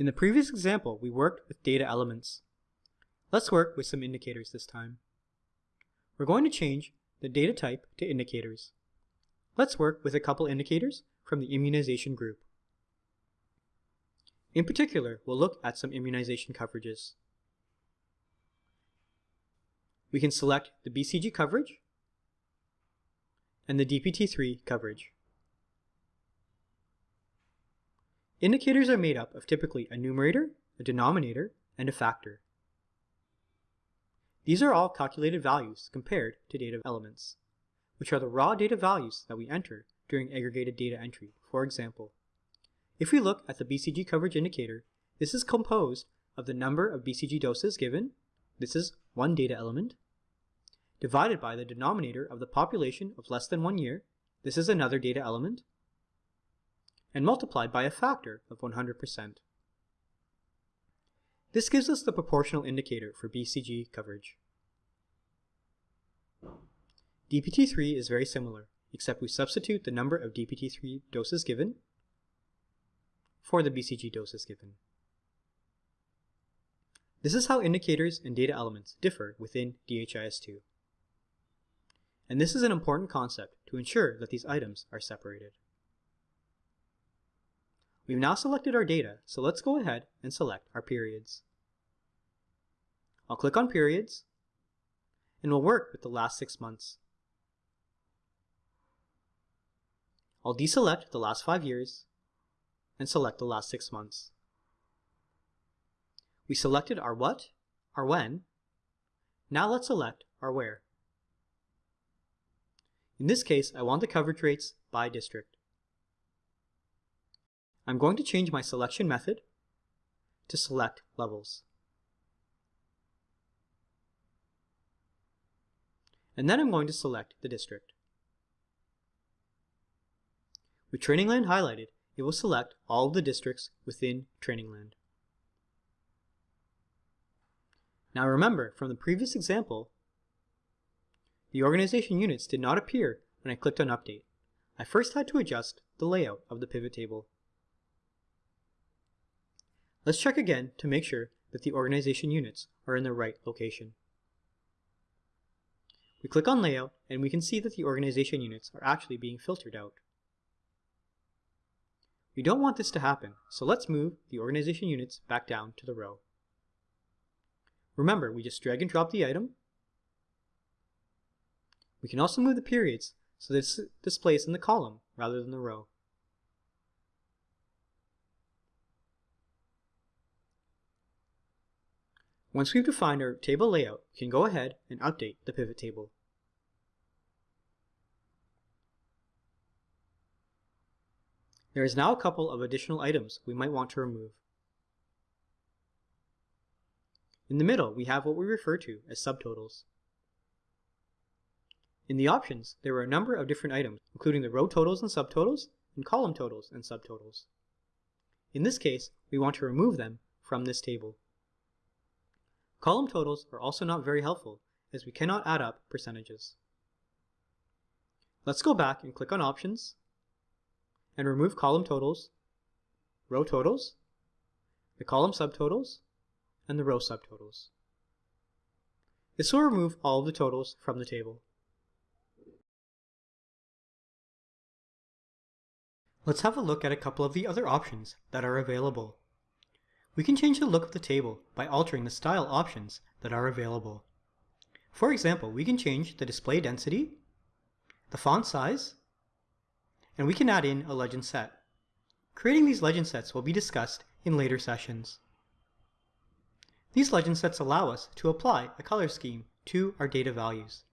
In the previous example, we worked with data elements. Let's work with some indicators this time. We're going to change the data type to indicators. Let's work with a couple indicators from the immunization group. In particular, we'll look at some immunization coverages. We can select the BCG coverage and the DPT3 coverage. Indicators are made up of typically a numerator, a denominator, and a factor. These are all calculated values compared to data elements, which are the raw data values that we enter during aggregated data entry. For example, if we look at the BCG coverage indicator, this is composed of the number of BCG doses given, this is one data element, divided by the denominator of the population of less than one year, this is another data element, and multiplied by a factor of 100%. This gives us the proportional indicator for BCG coverage. DPT3 is very similar, except we substitute the number of DPT3 doses given for the BCG doses given. This is how indicators and data elements differ within DHIS2. And this is an important concept to ensure that these items are separated. We've now selected our data, so let's go ahead and select our periods. I'll click on periods, and we'll work with the last six months. I'll deselect the last five years, and select the last six months. We selected our what, our when. Now let's select our where. In this case, I want the coverage rates by district. I'm going to change my selection method to select levels. And then I'm going to select the district. With Training Land highlighted, it will select all of the districts within Training Land. Now remember, from the previous example, the organization units did not appear when I clicked on Update. I first had to adjust the layout of the pivot table. Let's check again to make sure that the organization units are in the right location. We click on Layout and we can see that the organization units are actually being filtered out. We don't want this to happen, so let's move the organization units back down to the row. Remember, we just drag and drop the item. We can also move the periods so that it's displays in the column rather than the row. Once we've defined our table layout, we can go ahead and update the pivot table. There is now a couple of additional items we might want to remove. In the middle, we have what we refer to as subtotals. In the options, there are a number of different items, including the row totals and subtotals, and column totals and subtotals. In this case, we want to remove them from this table. Column totals are also not very helpful as we cannot add up percentages. Let's go back and click on Options and remove column totals, row totals, the column subtotals, and the row subtotals. This will remove all of the totals from the table. Let's have a look at a couple of the other options that are available. We can change the look of the table by altering the style options that are available. For example, we can change the display density, the font size, and we can add in a legend set. Creating these legend sets will be discussed in later sessions. These legend sets allow us to apply a color scheme to our data values.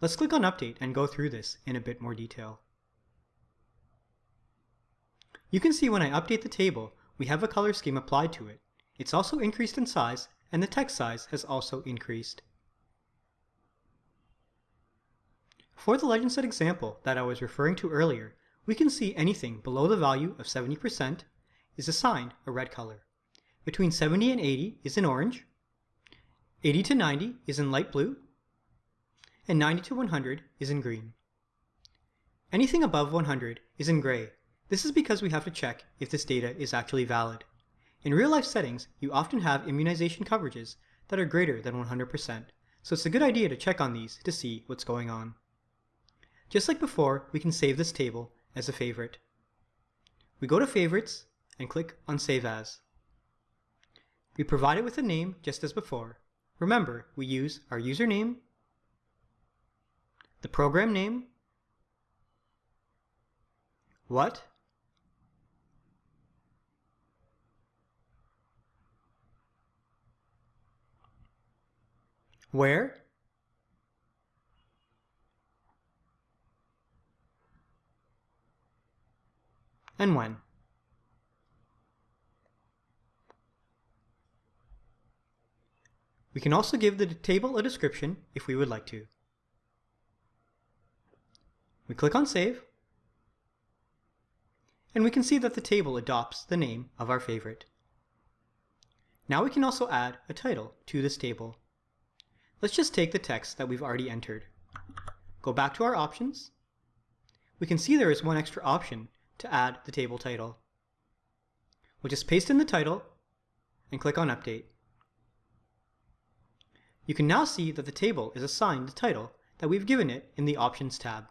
Let's click on Update and go through this in a bit more detail. You can see when I update the table, we have a color scheme applied to it. It's also increased in size, and the text size has also increased. For the legend set example that I was referring to earlier, we can see anything below the value of 70% is assigned a red color. Between 70 and 80 is in orange, 80 to 90 is in light blue, and 90 to 100 is in green. Anything above 100 is in gray, this is because we have to check if this data is actually valid. In real-life settings, you often have immunization coverages that are greater than 100%, so it's a good idea to check on these to see what's going on. Just like before, we can save this table as a favorite. We go to Favorites and click on Save As. We provide it with a name just as before. Remember, we use our username, the program name, what, where, and when. We can also give the table a description if we would like to. We click on Save, and we can see that the table adopts the name of our favorite. Now we can also add a title to this table. Let's just take the text that we've already entered. Go back to our options. We can see there is one extra option to add the table title. We'll just paste in the title and click on Update. You can now see that the table is assigned the title that we've given it in the Options tab.